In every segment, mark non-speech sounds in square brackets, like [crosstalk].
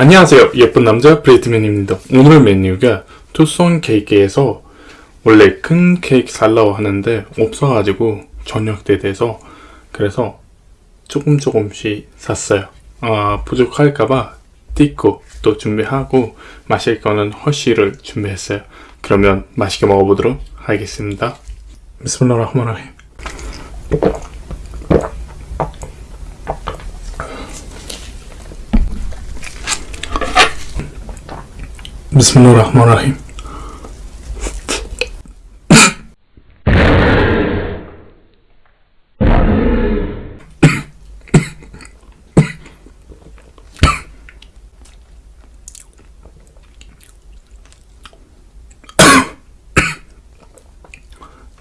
안녕하세요. 예쁜 남자 브레이트맨입니다. 오늘 메뉴가 투손 케이크에서 원래 큰 케이크 살라고 하는데 없어가지고 저녁 때 돼서 그래서 조금 조금씩 샀어요. 아 부족할까봐 띠고 또 준비하고 마실 거는 허쉬를 준비했어요. 그러면 맛있게 먹어보도록 하겠습니다. 비스밀라흐마라힘 비스밀라흐마라힘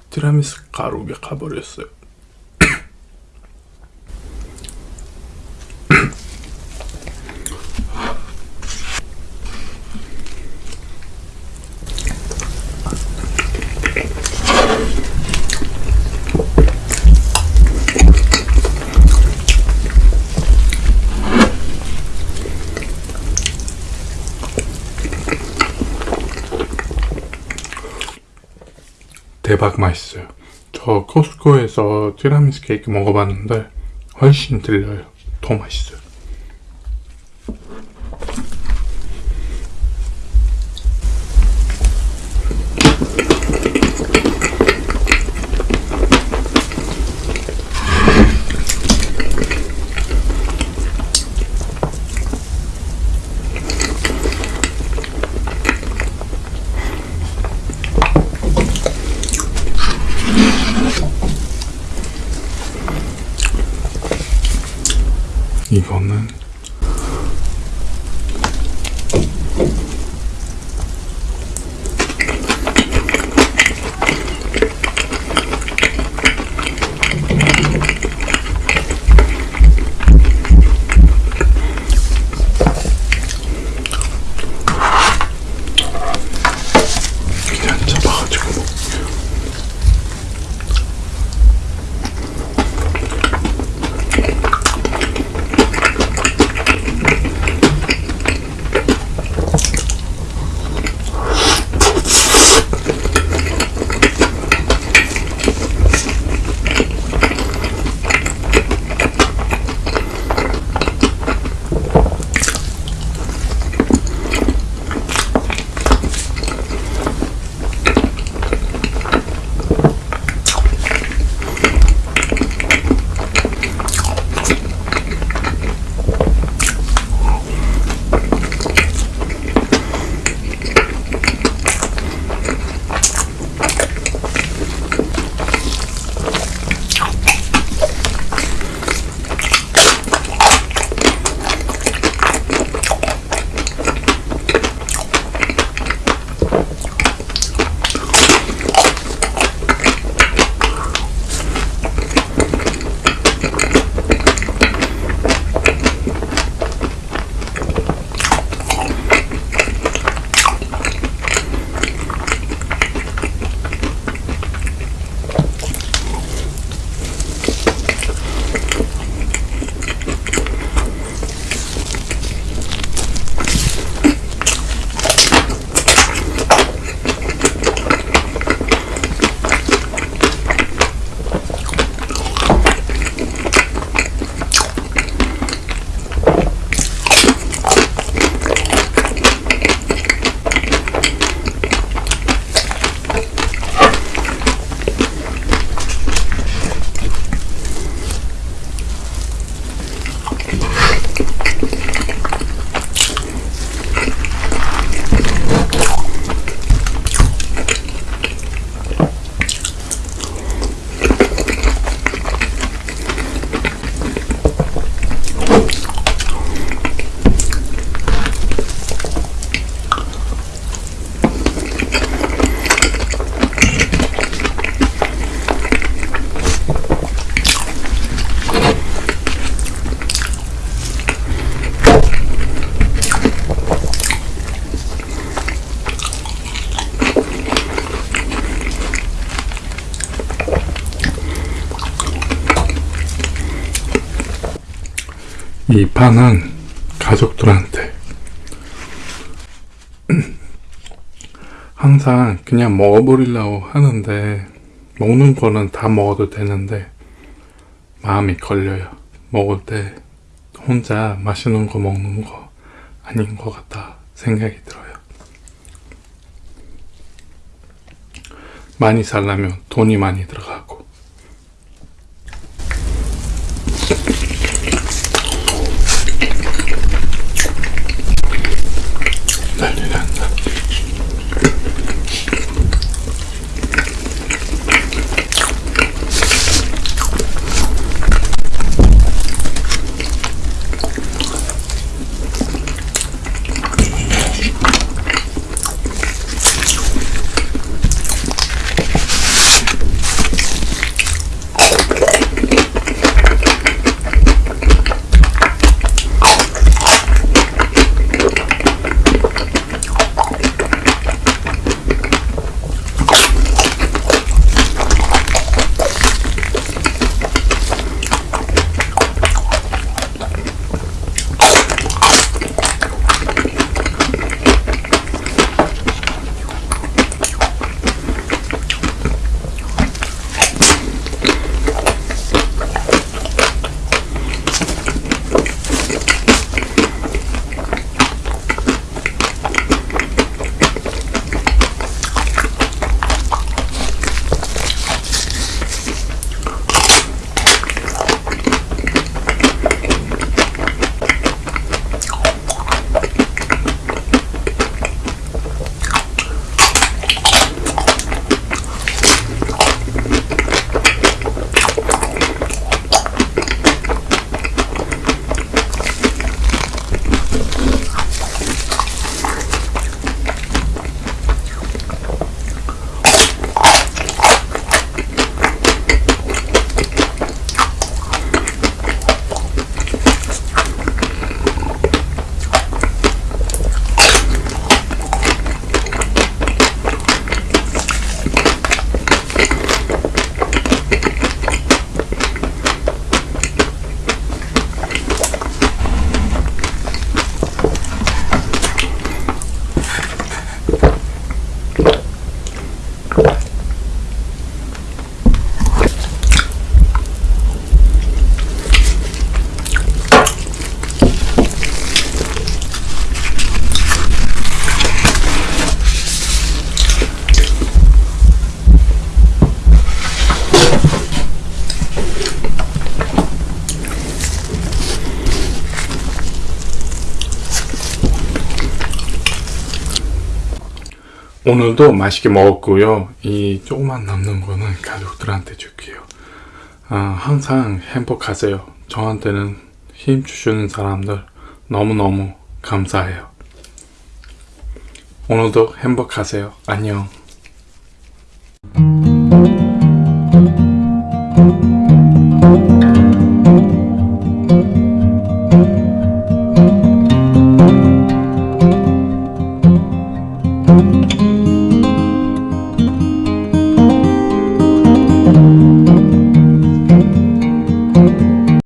티라미수 가루가 가버렸어요. 대박 맛있어요. 저 코스코에서 티라미수 케이크 먹어봤는데 훨씬 들려요. 더 맛있어요. 이거는 이 반은 가족들한테. [clears throat] 항상 그냥 먹어버리려고 하는데 먹는 거는 다 먹어도 되는데 마음이 걸려요. 먹을 때 혼자 맛있는 거 먹는 거 아닌 것 같다 생각이 들어요. 많이 살려면 돈이 많이 들어가고 오늘도 맛있게 먹었고요. 이 조금만 남는 거는 가족들한테 줄게요. 아, 항상 행복하세요. 저한테는 힘 주시는 사람들 너무너무 감사해요. 오늘도 행복하세요. 안녕.